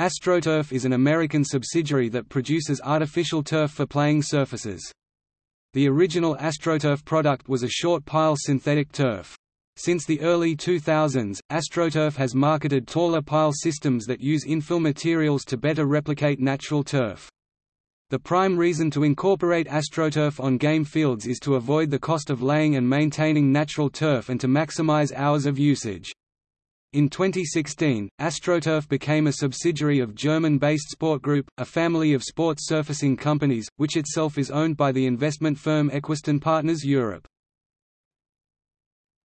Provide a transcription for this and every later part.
AstroTurf is an American subsidiary that produces artificial turf for playing surfaces. The original AstroTurf product was a short pile synthetic turf. Since the early 2000s, AstroTurf has marketed taller pile systems that use infill materials to better replicate natural turf. The prime reason to incorporate AstroTurf on game fields is to avoid the cost of laying and maintaining natural turf and to maximize hours of usage. In 2016, AstroTurf became a subsidiary of German-based Sport Group, a family of sports surfacing companies, which itself is owned by the investment firm Equistone Partners Europe.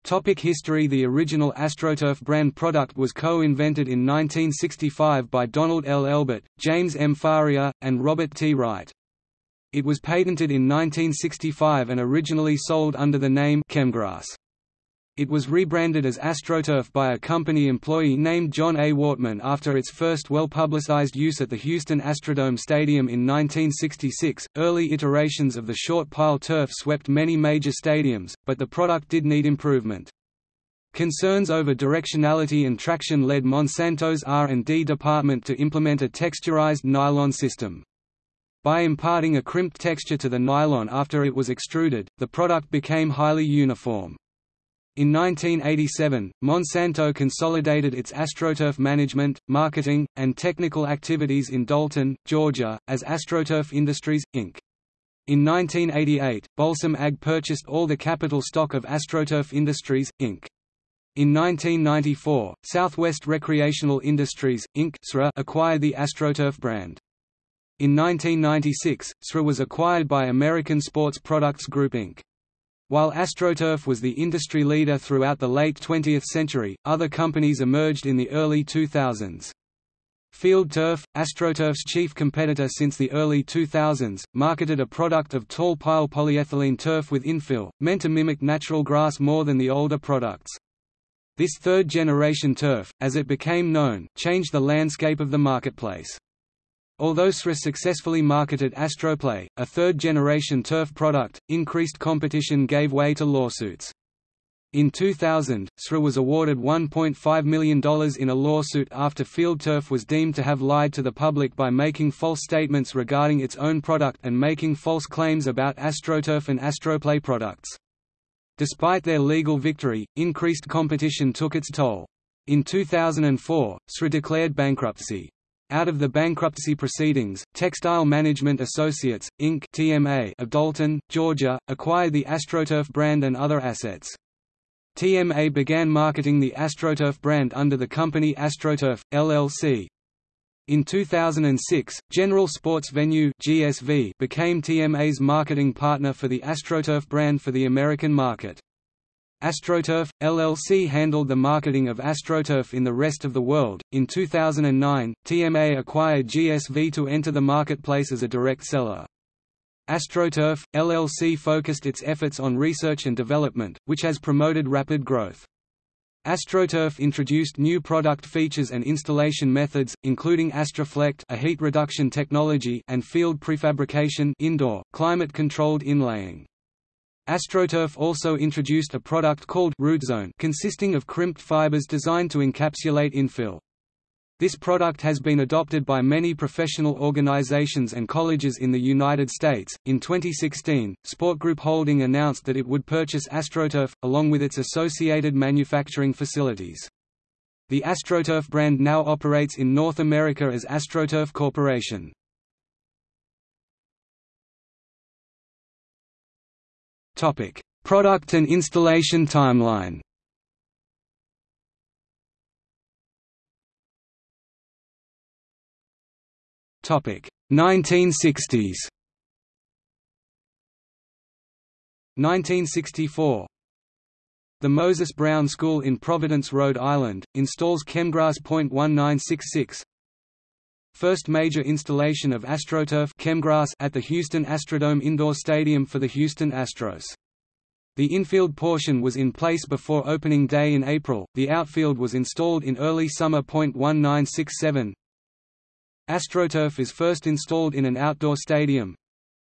Topic history The original AstroTurf brand product was co-invented in 1965 by Donald L. Elbert, James M. Faria, and Robert T. Wright. It was patented in 1965 and originally sold under the name Chemgrass. It was rebranded as AstroTurf by a company employee named John A. Wortman after its first well-publicized use at the Houston Astrodome Stadium in 1966. Early iterations of the short pile turf swept many major stadiums, but the product did need improvement. Concerns over directionality and traction led Monsanto's R&D department to implement a texturized nylon system. By imparting a crimped texture to the nylon after it was extruded, the product became highly uniform. In 1987, Monsanto consolidated its AstroTurf management, marketing, and technical activities in Dalton, Georgia, as AstroTurf Industries, Inc. In 1988, Balsam Ag purchased all the capital stock of AstroTurf Industries, Inc. In 1994, Southwest Recreational Industries, Inc. acquired the AstroTurf brand. In 1996, SRA was acquired by American Sports Products Group Inc. While AstroTurf was the industry leader throughout the late 20th century, other companies emerged in the early 2000s. Field Turf, AstroTurf's chief competitor since the early 2000s, marketed a product of tall pile polyethylene turf with infill, meant to mimic natural grass more than the older products. This third-generation turf, as it became known, changed the landscape of the marketplace. Although SRA successfully marketed Astroplay, a third-generation turf product, increased competition gave way to lawsuits. In 2000, SRA was awarded $1.5 million in a lawsuit after Field Turf was deemed to have lied to the public by making false statements regarding its own product and making false claims about AstroTurf and Astroplay products. Despite their legal victory, increased competition took its toll. In 2004, SRA declared bankruptcy. Out of the bankruptcy proceedings, Textile Management Associates, Inc. (TMA) of Dalton, Georgia, acquired the AstroTurf brand and other assets. TMA began marketing the AstroTurf brand under the company AstroTurf, LLC. In 2006, General Sports Venue (GSV) became TMA's marketing partner for the AstroTurf brand for the American market. AstroTurf, LLC handled the marketing of AstroTurf in the rest of the world. In 2009, TMA acquired GSV to enter the marketplace as a direct seller. AstroTurf, LLC focused its efforts on research and development, which has promoted rapid growth. AstroTurf introduced new product features and installation methods, including Astroflect a heat reduction technology and field prefabrication indoor, climate-controlled inlaying. AstroTurf also introduced a product called RootZone consisting of crimped fibers designed to encapsulate infill. This product has been adopted by many professional organizations and colleges in the United States. In 2016, Sport Group Holding announced that it would purchase AstroTurf, along with its associated manufacturing facilities. The AstroTurf brand now operates in North America as AstroTurf Corporation. Topic: Product and installation timeline. Topic: 1960s. 1964 The Moses Brown School in Providence, Rhode Island, installs Chemgrass .1966 First major installation of AstroTurf Chemgrass at the Houston Astrodome Indoor Stadium for the Houston Astros. The infield portion was in place before opening day in April, the outfield was installed in early summer. 1967 AstroTurf is first installed in an outdoor stadium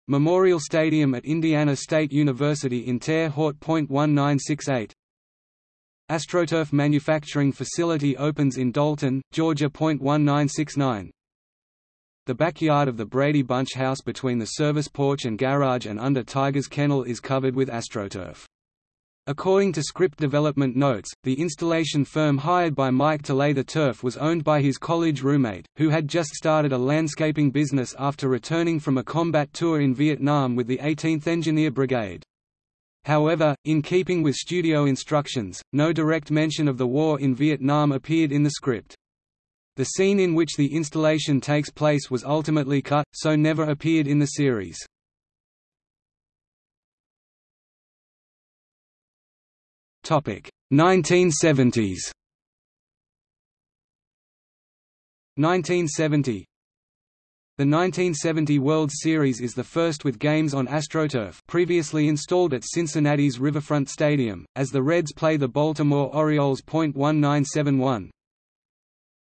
Memorial Stadium at Indiana State University in Terre Haute. 1968 AstroTurf manufacturing facility opens in Dalton, Georgia. 1969 the backyard of the Brady Bunch house between the service porch and garage and under Tiger's Kennel is covered with AstroTurf. According to script development notes, the installation firm hired by Mike to lay the turf was owned by his college roommate, who had just started a landscaping business after returning from a combat tour in Vietnam with the 18th Engineer Brigade. However, in keeping with studio instructions, no direct mention of the war in Vietnam appeared in the script. The scene in which the installation takes place was ultimately cut, so never appeared in the series. Topic 1970s. 1970 the 1970 World Series is the first with games on AstroTurf previously installed at Cincinnati's Riverfront Stadium, as the Reds play the Baltimore Orioles. 1971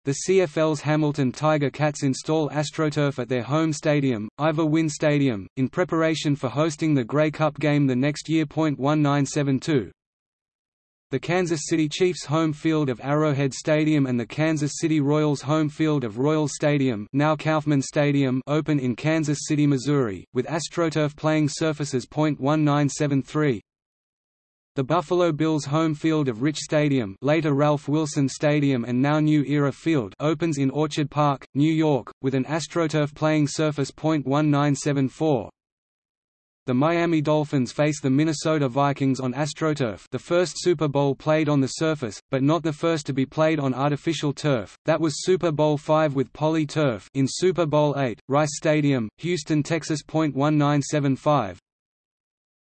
the CFL's Hamilton Tiger Cats install AstroTurf at their home stadium, Ivor Wynne Stadium, in preparation for hosting the Grey Cup game the next year. 1972 The Kansas City Chiefs' home field of Arrowhead Stadium and the Kansas City Royals' home field of Royal Stadium, now Kauffman Stadium, open in Kansas City, Missouri, with AstroTurf playing surfaces. 1973 the Buffalo Bills' home field of Rich Stadium later Ralph Wilson Stadium and now New Era Field opens in Orchard Park, New York, with an AstroTurf playing surface. 1974. The Miami Dolphins face the Minnesota Vikings on AstroTurf the first Super Bowl played on the surface, but not the first to be played on artificial turf, that was Super Bowl V with Poly Turf in Super Bowl VIII, Rice Stadium, Houston, Texas. 1975,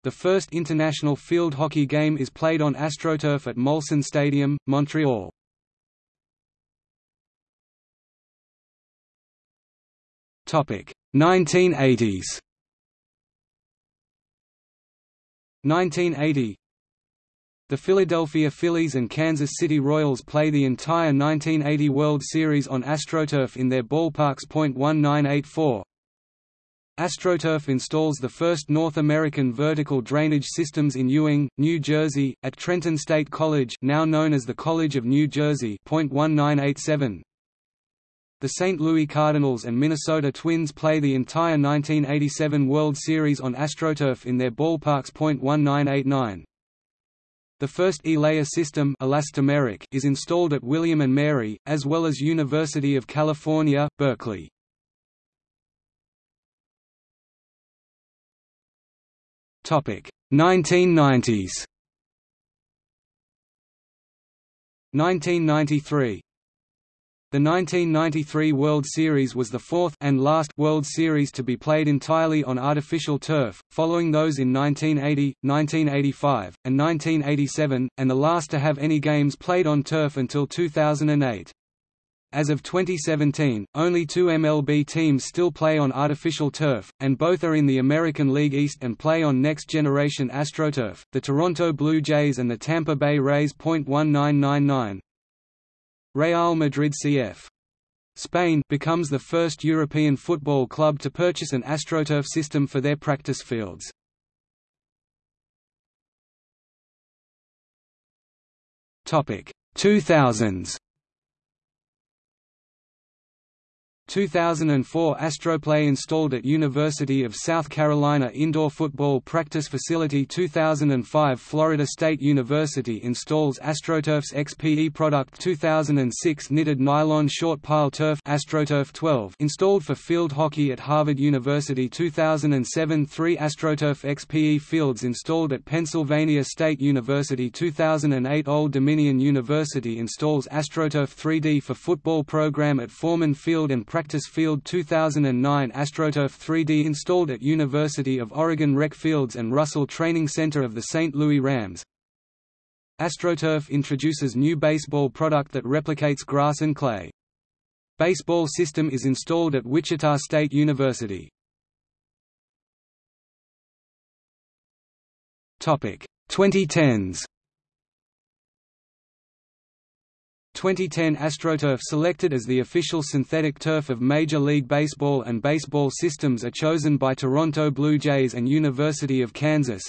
the first international field hockey game is played on AstroTurf at Molson Stadium, Montreal. Topic 1980s. 1980 The Philadelphia Phillies and Kansas City Royals play the entire 1980 World Series on AstroTurf in their ballparks. 1984 AstroTurf installs the first North American vertical drainage systems in Ewing, New Jersey, at Trenton State College now known as the College of New Jersey. 1987. The St. Louis Cardinals and Minnesota Twins play the entire 1987 World Series on AstroTurf in their ballparks. 1989. The first E-layer system elastomeric is installed at William & Mary, as well as University of California, Berkeley. Topic. 1990s 1993 the 1993 World Series was the fourth and last World Series to be played entirely on artificial turf, following those in 1980, 1985, and 1987, and the last to have any games played on turf until 2008. As of 2017, only two MLB teams still play on artificial turf, and both are in the American League East and play on next-generation AstroTurf, the Toronto Blue Jays and the Tampa Bay Rays. 1999 Real Madrid CF. Spain becomes the first European football club to purchase an AstroTurf system for their practice fields. Topic 2000s 2004 Astroplay installed at University of South Carolina Indoor Football Practice Facility 2005 Florida State University installs AstroTurf's XPE product 2006 Knitted nylon short pile turf AstroTurf 12 installed for field hockey at Harvard University 2007 Three AstroTurf XPE fields installed at Pennsylvania State University 2008 Old Dominion University installs AstroTurf 3D for football program at Foreman Field and Practice Field 2009 AstroTurf 3D installed at University of Oregon Rec Fields and Russell Training Center of the St. Louis Rams. AstroTurf introduces new baseball product that replicates grass and clay. Baseball system is installed at Wichita State University. Topic 2010s 2010 AstroTurf selected as the official synthetic turf of Major League Baseball and baseball systems are chosen by Toronto Blue Jays and University of Kansas.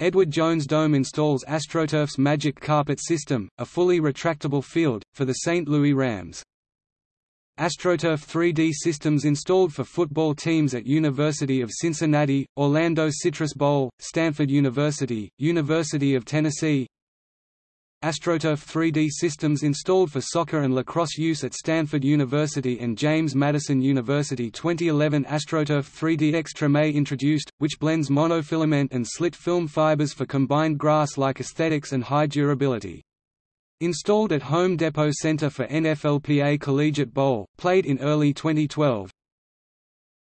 Edward Jones Dome installs AstroTurf's Magic Carpet system, a fully retractable field, for the St. Louis Rams. AstroTurf 3D systems installed for football teams at University of Cincinnati, Orlando Citrus Bowl, Stanford University, University of Tennessee, AstroTurf 3D systems installed for soccer and lacrosse use at Stanford University and James Madison University 2011 AstroTurf 3D Xtreme introduced, which blends monofilament and slit film fibers for combined grass-like aesthetics and high durability. Installed at Home Depot Center for NFLPA Collegiate Bowl, played in early 2012,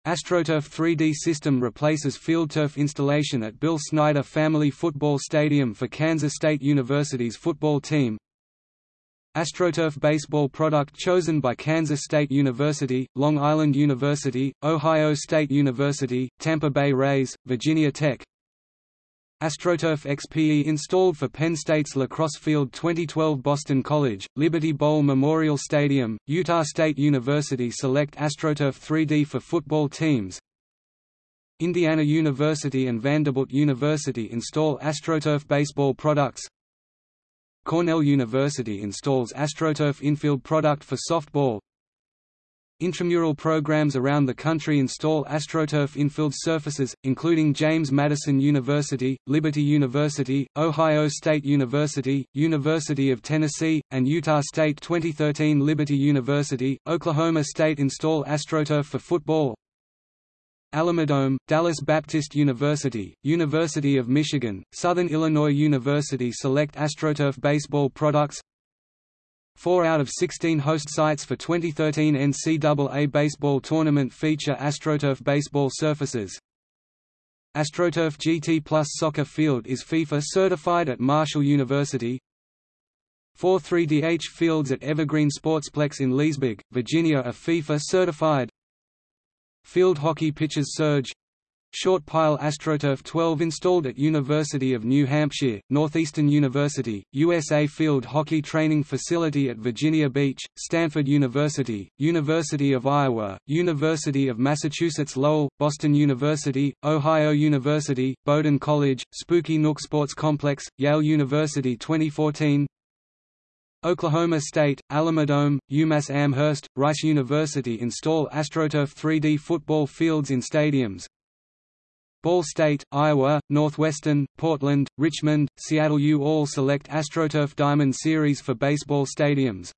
AstroTurf 3D system replaces FieldTurf installation at Bill Snyder Family Football Stadium for Kansas State University's football team. AstroTurf baseball product chosen by Kansas State University, Long Island University, Ohio State University, Tampa Bay Rays, Virginia Tech, AstroTurf XPE installed for Penn State's lacrosse field 2012 Boston College, Liberty Bowl Memorial Stadium, Utah State University select AstroTurf 3D for football teams. Indiana University and Vanderbilt University install AstroTurf baseball products. Cornell University installs AstroTurf infield product for softball Intramural programs around the country install AstroTurf infield surfaces, including James Madison University, Liberty University, Ohio State University, University of Tennessee, and Utah State 2013 Liberty University, Oklahoma State install AstroTurf for football, Alamodome, Dallas Baptist University, University of Michigan, Southern Illinois University select AstroTurf baseball products Four out of 16 host sites for 2013 NCAA baseball tournament feature AstroTurf baseball surfaces. AstroTurf GT Plus soccer field is FIFA certified at Marshall University. Four 3DH fields at Evergreen Sportsplex in Leesburg, Virginia are FIFA certified. Field hockey pitches Surge Short pile AstroTurf 12 installed at University of New Hampshire, Northeastern University, USA Field Hockey Training Facility at Virginia Beach, Stanford University, University of Iowa, University of Massachusetts Lowell, Boston University, Ohio University, Bowdoin College, Spooky Nook Sports Complex, Yale University 2014 Oklahoma State, Alamodome, UMass Amherst, Rice University install AstroTurf 3D football fields in stadiums, Ball State, Iowa, Northwestern, Portland, Richmond, Seattle U all select AstroTurf Diamond Series for baseball stadiums.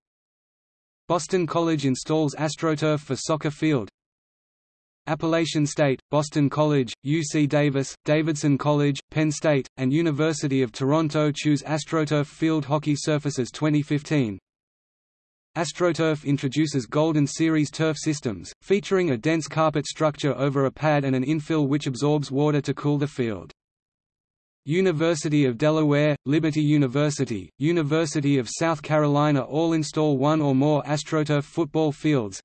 Boston College installs AstroTurf for soccer field. Appalachian State, Boston College, UC Davis, Davidson College, Penn State, and University of Toronto choose AstroTurf field hockey surfaces 2015. AstroTurf introduces Golden Series turf systems, featuring a dense carpet structure over a pad and an infill which absorbs water to cool the field. University of Delaware, Liberty University, University of South Carolina all install one or more AstroTurf football fields.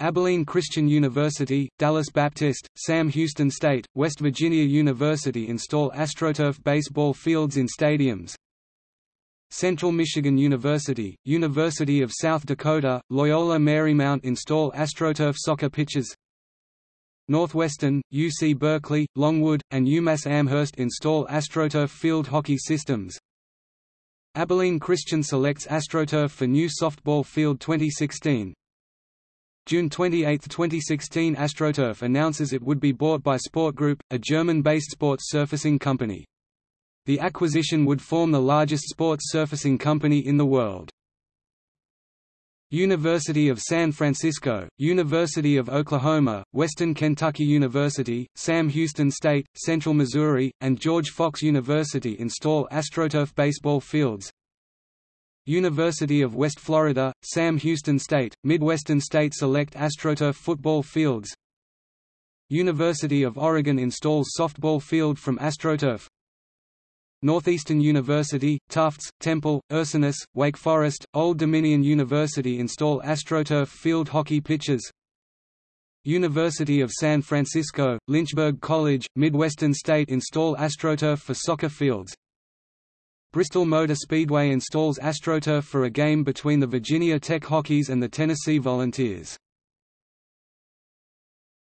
Abilene Christian University, Dallas Baptist, Sam Houston State, West Virginia University install AstroTurf baseball fields in stadiums. Central Michigan University, University of South Dakota, Loyola Marymount install AstroTurf soccer pitches. Northwestern, UC Berkeley, Longwood, and UMass Amherst install AstroTurf field hockey systems. Abilene Christian selects AstroTurf for new softball field 2016 June 28, 2016 AstroTurf announces it would be bought by Sport Group, a German-based sports surfacing company. The acquisition would form the largest sports surfacing company in the world. University of San Francisco, University of Oklahoma, Western Kentucky University, Sam Houston State, Central Missouri, and George Fox University install AstroTurf baseball fields. University of West Florida, Sam Houston State, Midwestern State select AstroTurf football fields. University of Oregon installs softball field from AstroTurf. Northeastern University, Tufts, Temple, Ursinus, Wake Forest, Old Dominion University install AstroTurf field hockey pitches. University of San Francisco, Lynchburg College, Midwestern State install AstroTurf for soccer fields. Bristol Motor Speedway installs AstroTurf for a game between the Virginia Tech Hokies and the Tennessee Volunteers.